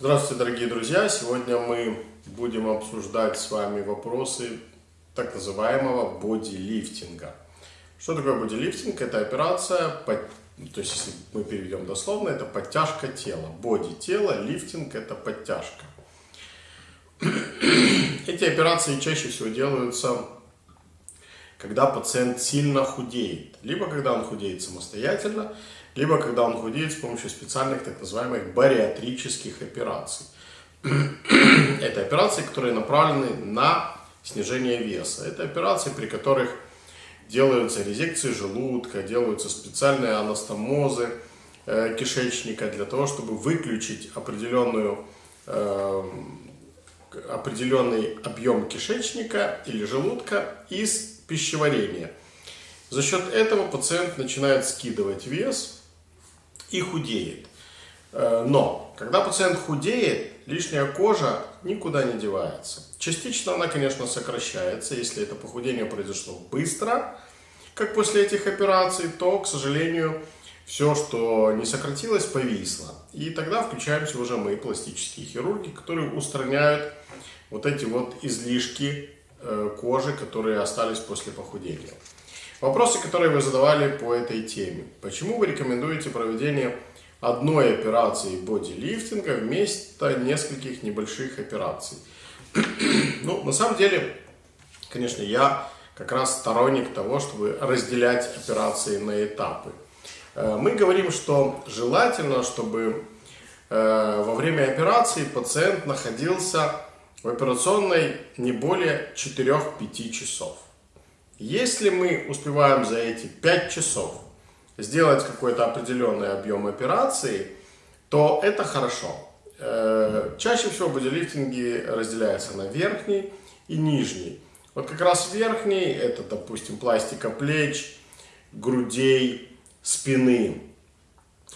Здравствуйте, дорогие друзья! Сегодня мы будем обсуждать с вами вопросы так называемого бодилифтинга. Что такое бодилифтинг? Это операция, то есть если мы переведем дословно, это подтяжка тела. Боди тела, лифтинг это подтяжка. Эти операции чаще всего делаются, когда пациент сильно худеет. Либо когда он худеет самостоятельно, либо когда он худеет с помощью специальных так называемых бариатрических операций. Это операции, которые направлены на снижение веса. Это операции, при которых делаются резекции желудка, делаются специальные анастомозы э, кишечника для того, чтобы выключить определенную, э, определенный объем кишечника или желудка из пищеварения. За счет этого пациент начинает скидывать вес, и худеет. Э, но, когда пациент худеет, лишняя кожа никуда не девается. Частично она, конечно, сокращается, если это похудение произошло быстро, как после этих операций, то, к сожалению, все, что не сократилось, повисло. И тогда включаемся уже мы, пластические хирурги, которые устраняют вот эти вот излишки э, кожи, которые остались после похудения. Вопросы, которые вы задавали по этой теме. Почему вы рекомендуете проведение одной операции бодилифтинга вместо нескольких небольших операций? ну, на самом деле, конечно, я как раз сторонник того, чтобы разделять операции на этапы. Э, мы говорим, что желательно, чтобы э, во время операции пациент находился в операционной не более 4-5 часов. Если мы успеваем за эти 5 часов сделать какой-то определенный объем операции, то это хорошо. Э, чаще всего бодилифтинги разделяются на верхний и нижний. Вот как раз верхний, это, допустим, пластика плеч, грудей, спины.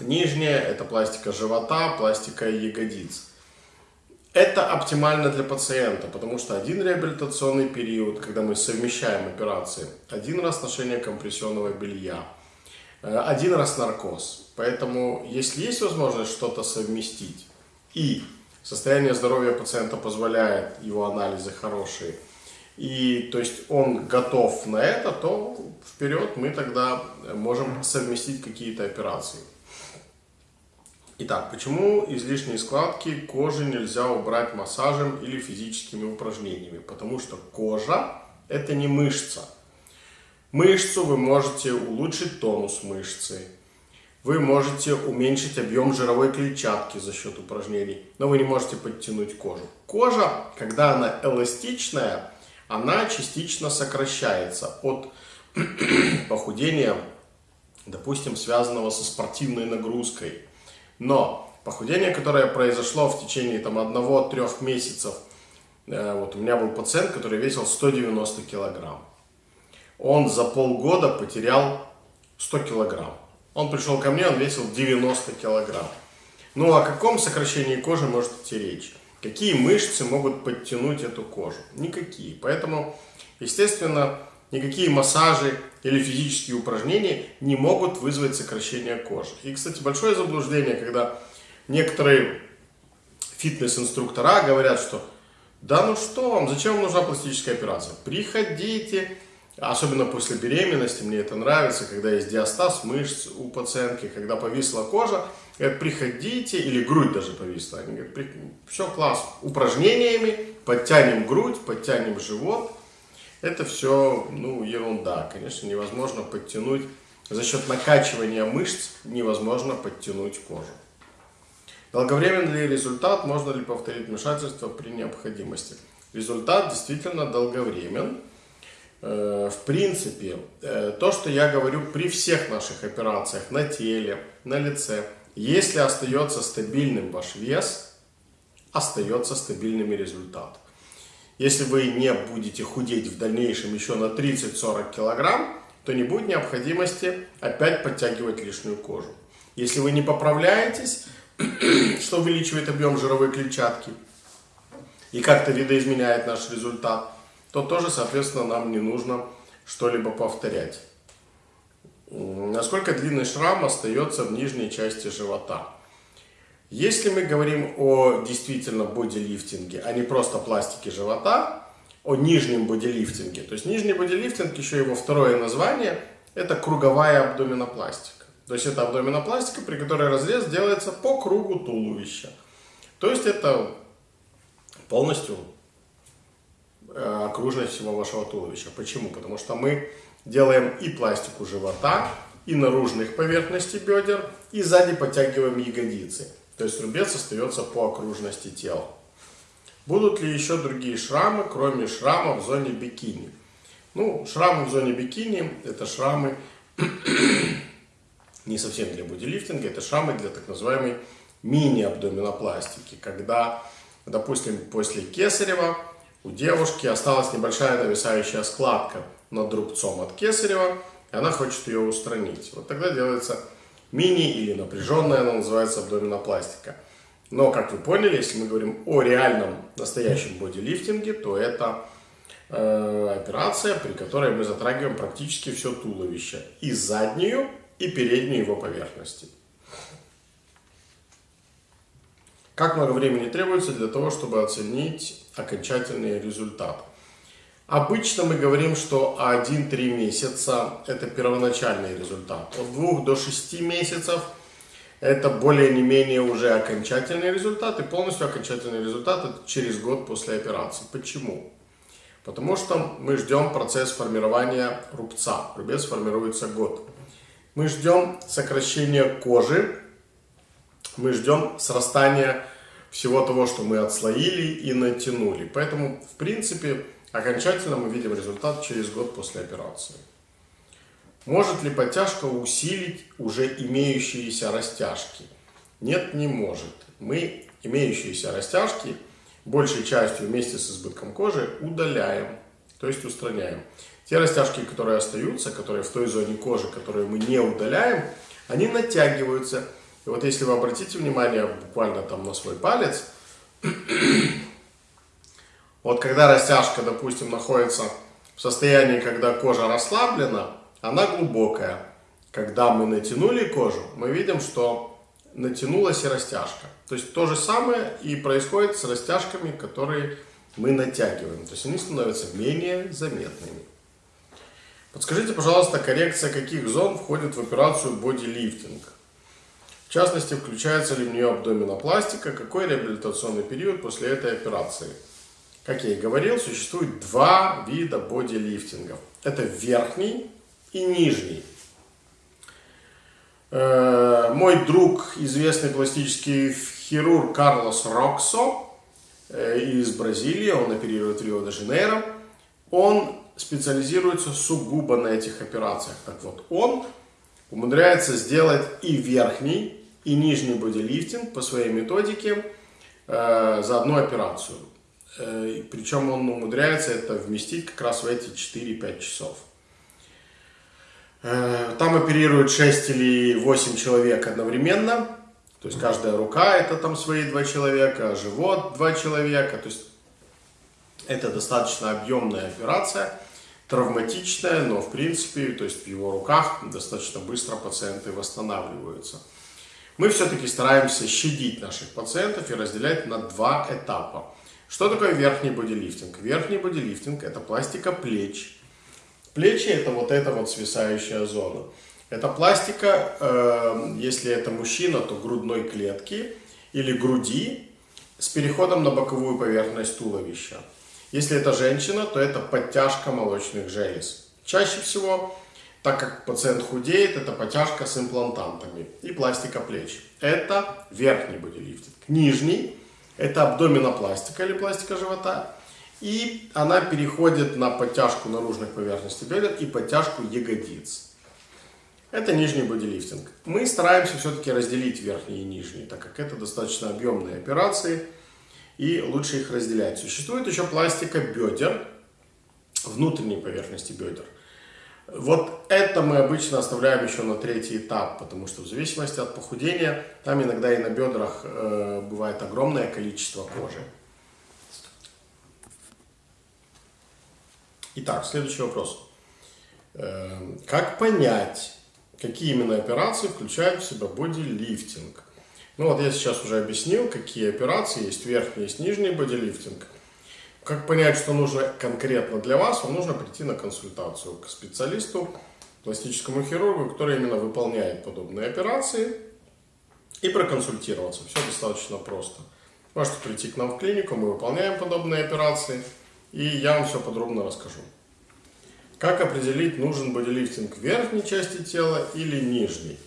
Нижняя, это пластика живота, пластика ягодиц. Это оптимально для пациента, потому что один реабилитационный период, когда мы совмещаем операции, один раз ношение компрессионного белья, э, один раз наркоз. Поэтому, если есть возможность что-то совместить, и состояние здоровья пациента позволяет, его анализы хорошие, и то есть он готов на это, то вперед мы тогда можем совместить какие-то операции. Итак, почему излишние складки кожи нельзя убрать массажем или физическими упражнениями? Потому что кожа это не мышца. Мышцу вы можете улучшить тонус мышцы. Вы можете уменьшить объем жировой клетчатки за счет упражнений, но вы не можете подтянуть кожу. Кожа, когда она эластичная, она частично сокращается от похудения, допустим, связанного со спортивной нагрузкой но похудение, которое произошло в течение там, одного-трех месяцев, э, вот у меня был пациент, который весил 190 килограмм. Он за полгода потерял 100 килограмм. Он пришел ко мне, он весил 90 килограмм. Ну о каком сокращении кожи может идти речь? Какие мышцы могут подтянуть эту кожу? Никакие. Поэтому, естественно, никакие массажи или физические упражнения не могут вызвать сокращение кожи. И, кстати, большое заблуждение, когда некоторые фитнес-инструктора говорят, что да ну что вам, зачем вам нужна пластическая операция? Приходите, особенно после беременности, мне это нравится, когда есть диастаз мышц у пациентки, когда повисла кожа, говорят, приходите, или грудь даже повисла, они говорят, все класс, упражнениями подтянем грудь, подтянем живот, это все ну, ерунда. Конечно, невозможно подтянуть, за счет накачивания мышц невозможно подтянуть кожу. Долговременный ли результат, можно ли повторить вмешательство при необходимости? Результат действительно долговремен. Э, в принципе, э, то, что я говорю при всех наших операциях на теле, на лице, если остается стабильным ваш вес, остается стабильным и результат. Если вы не будете худеть в дальнейшем еще на 30-40 килограмм, то не будет необходимости опять подтягивать лишнюю кожу. Если вы не поправляетесь, что увеличивает объем жировой клетчатки и как-то видоизменяет наш результат, то тоже, соответственно, нам не нужно что-либо повторять. Насколько длинный шрам остается в нижней части живота? Если мы говорим о действительно бодилифтинге, а не просто пластике живота, о нижнем бодилифтинге, то есть нижний бодилифтинг, еще его второе название, это круговая абдоминопластика. То есть это абдоминопластика, при которой разрез делается по кругу туловища. То есть это полностью э, окружность всего вашего туловища. Почему? Потому что мы делаем и пластику живота, и наружных поверхностей бедер, и сзади подтягиваем ягодицы. То есть рубец остается по окружности тела. Будут ли еще другие шрамы, кроме шрама в зоне бикини? Ну, шрамы в зоне бикини – это шрамы не совсем для бодилифтинга, это шрамы для так называемой мини-абдоминопластики, когда, допустим, после кесарева у девушки осталась небольшая нависающая складка над рубцом от кесарева, и она хочет ее устранить. Вот тогда делается мини или напряженная, она называется абдоминопластика. Но, как вы поняли, если мы говорим о реальном настоящем бодилифтинге, то это э, операция, при которой мы затрагиваем практически все туловище. И заднюю, и переднюю его поверхности. Как много времени требуется для того, чтобы оценить окончательный результат? Обычно мы говорим, что 1-3 месяца это первоначальный результат. От 2 до 6 месяцев это более не менее уже окончательный результат. И полностью окончательный результат это через год после операции. Почему? Потому что мы ждем процесс формирования рубца. Рубец формируется год. Мы ждем сокращения кожи. Мы ждем срастания всего того, что мы отслоили и натянули. Поэтому, в принципе, Окончательно мы видим результат через год после операции. Может ли подтяжка усилить уже имеющиеся растяжки? Нет, не может. Мы имеющиеся растяжки большей частью вместе с избытком кожи удаляем, то есть устраняем. Те растяжки, которые остаются, которые в той зоне кожи, которые мы не удаляем, они натягиваются. И вот если вы обратите внимание буквально там на свой палец, вот когда растяжка, допустим, находится в состоянии, когда кожа расслаблена, она глубокая. Когда мы натянули кожу, мы видим, что натянулась и растяжка. То есть то же самое и происходит с растяжками, которые мы натягиваем. То есть они становятся менее заметными. Подскажите, пожалуйста, коррекция каких зон входит в операцию бодилифтинг? В частности, включается ли в нее абдоминопластика, какой реабилитационный период после этой операции? Как я и говорил, существует два вида бодилифтингов. Это верхний и нижний. Э, мой друг, известный пластический хирург Карлос Роксо э, из Бразилии, он оперирует в Рио-де-Жанейро, он специализируется сугубо на этих операциях. Так вот, он умудряется сделать и верхний, и нижний бодилифтинг по своей методике э, за одну операцию. Э, Причем он умудряется это вместить как раз в эти 4-5 часов. Э, там оперируют 6 или 8 человек одновременно. То есть каждая рука это там свои два человека, живот два человека. То есть это достаточно объемная операция, травматичная, но в принципе, то есть в его руках достаточно быстро пациенты восстанавливаются. Мы все-таки стараемся щадить наших пациентов и разделять на два этапа. Что такое верхний бодилифтинг? Верхний бодилифтинг – это пластика плеч. Плечи – это вот эта вот свисающая зона. Это пластика, э, если это мужчина, то грудной клетки или груди с переходом на боковую поверхность туловища. Если это женщина, то это подтяжка молочных желез. Чаще всего, так как пациент худеет, это подтяжка с имплантантами и пластика плеч. Это верхний бодилифтинг. Нижний это абдоминопластика или пластика живота. И она переходит на подтяжку наружных поверхностей бедер и подтяжку ягодиц. Это нижний бодилифтинг. Мы стараемся все-таки разделить верхние и нижние, так как это достаточно объемные операции, и лучше их разделять. Существует еще пластика бедер, внутренней поверхности бедер. Вот это мы обычно оставляем еще на третий этап, потому что в зависимости от похудения, там иногда и на бедрах э, бывает огромное количество кожи. Итак, следующий вопрос. Э, как понять, какие именно операции включают в себя бодилифтинг? Ну вот я сейчас уже объяснил, какие операции есть верхний, есть нижний бодилифтинг. Как понять, что нужно конкретно для вас, вам нужно прийти на консультацию к специалисту, пластическому хирургу, который именно выполняет подобные операции и проконсультироваться. Все достаточно просто. Можете прийти к нам в клинику, мы выполняем подобные операции, и я вам все подробно расскажу. Как определить, нужен бодилифтинг верхней части тела или нижней?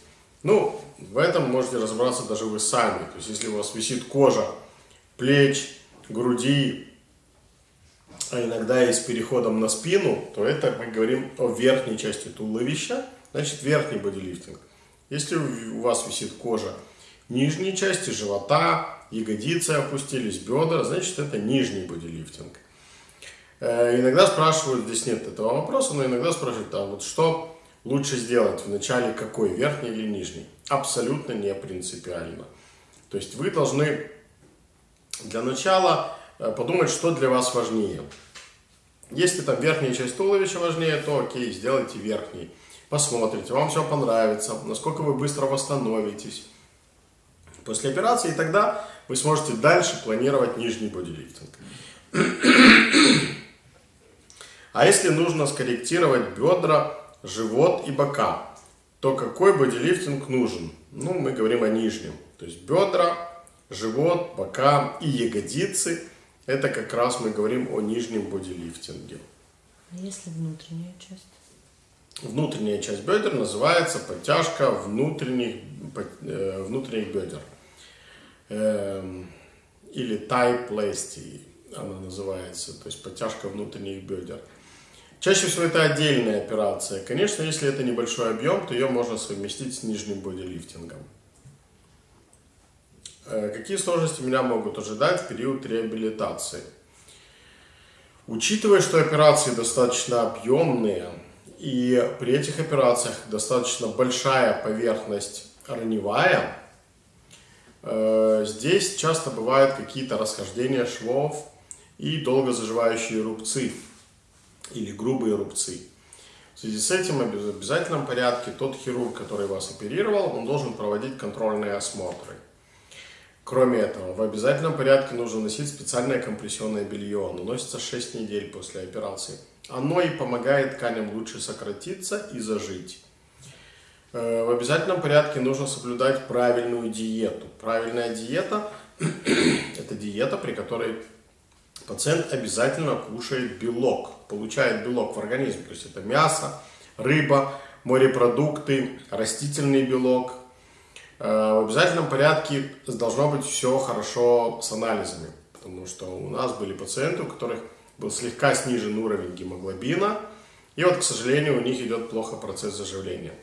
Ну, в этом можете разобраться даже вы сами. То есть, если у вас висит кожа плеч, груди, а иногда и с переходом на спину, то это мы говорим о верхней части туловища, значит верхний бодилифтинг. Если у вас висит кожа нижней части живота, ягодицы опустились, бедра, значит это нижний бодилифтинг. Э, иногда спрашивают, здесь нет этого вопроса, но иногда спрашивают, а вот что лучше сделать в начале, какой, верхний или нижний? Абсолютно не принципиально. То есть вы должны для начала подумать, что для вас важнее. Если там верхняя часть туловища важнее, то окей, сделайте верхний. Посмотрите, вам все понравится, насколько вы быстро восстановитесь после операции, и тогда вы сможете дальше планировать нижний бодилифтинг. А если нужно скорректировать бедра, живот и бока, то какой бодилифтинг нужен? Ну, мы говорим о нижнем. То есть бедра, живот, бока и ягодицы. Это как раз мы говорим о нижнем бодилифтинге. А если внутренняя часть? Внутренняя часть бедер называется подтяжка внутренних, э, внутренних бедер. Эм, или тайплести она называется, то есть подтяжка внутренних бедер. Чаще всего это отдельная операция. Конечно, если это небольшой объем, то ее можно совместить с нижним бодилифтингом. Э, какие сложности меня могут ожидать в период реабилитации? Учитывая, что операции достаточно объемные, и при этих операциях достаточно большая поверхность раневая, э, здесь часто бывают какие-то расхождения швов и долго заживающие рубцы или грубые рубцы. В связи с этим в обязательном порядке тот хирург, который вас оперировал, он должен проводить контрольные осмотры. Кроме этого, в обязательном порядке нужно носить специальное компрессионное белье. Оно носится 6 недель после операции. Оно и помогает тканям лучше сократиться и зажить. Э, в обязательном порядке нужно соблюдать правильную диету. Правильная диета – это диета, при которой пациент обязательно кушает белок, получает белок в организм. То есть это мясо, рыба, морепродукты, растительный белок. Э, в обязательном порядке должно быть все хорошо с анализами, потому что у нас были пациенты, у которых был слегка снижен уровень гемоглобина, и вот, к сожалению, у них идет плохо процесс заживления.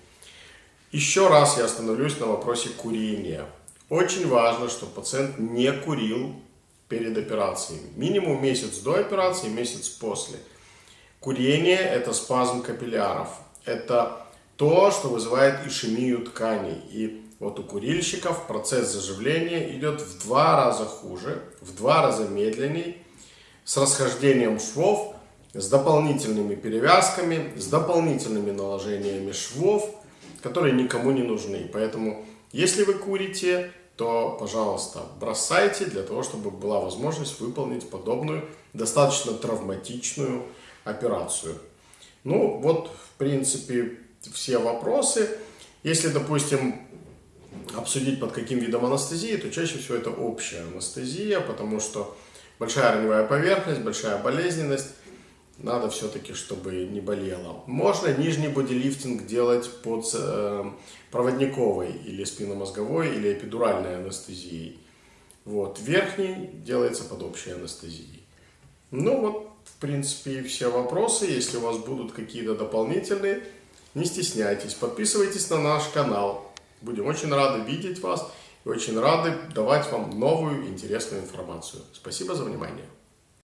Еще раз я остановлюсь на вопросе курения. Очень важно, чтобы пациент не курил перед операцией. Минимум месяц до операции, месяц после. Курение – это спазм капилляров. Это то, что вызывает ишемию тканей. И вот у курильщиков процесс заживления идет в два раза хуже, в два раза медленней, с расхождением швов, с дополнительными перевязками, с дополнительными наложениями швов, которые никому не нужны. Поэтому, если вы курите, то, пожалуйста, бросайте для того, чтобы была возможность выполнить подобную достаточно травматичную операцию. Ну, вот, в принципе, все вопросы. Если, допустим, обсудить под каким видом анестезии, то чаще всего это общая анестезия, потому что большая раневая поверхность, большая болезненность, надо все-таки, чтобы не болело. Можно нижний бодилифтинг делать под э, проводниковой или спинномозговой или эпидуральной анестезией. Вот. Верхний делается под общей анестезией. Ну вот, в принципе, все вопросы. Если у вас будут какие-то дополнительные, не стесняйтесь. Подписывайтесь на наш канал. Будем очень рады видеть вас и очень рады давать вам новую интересную информацию. Спасибо за внимание.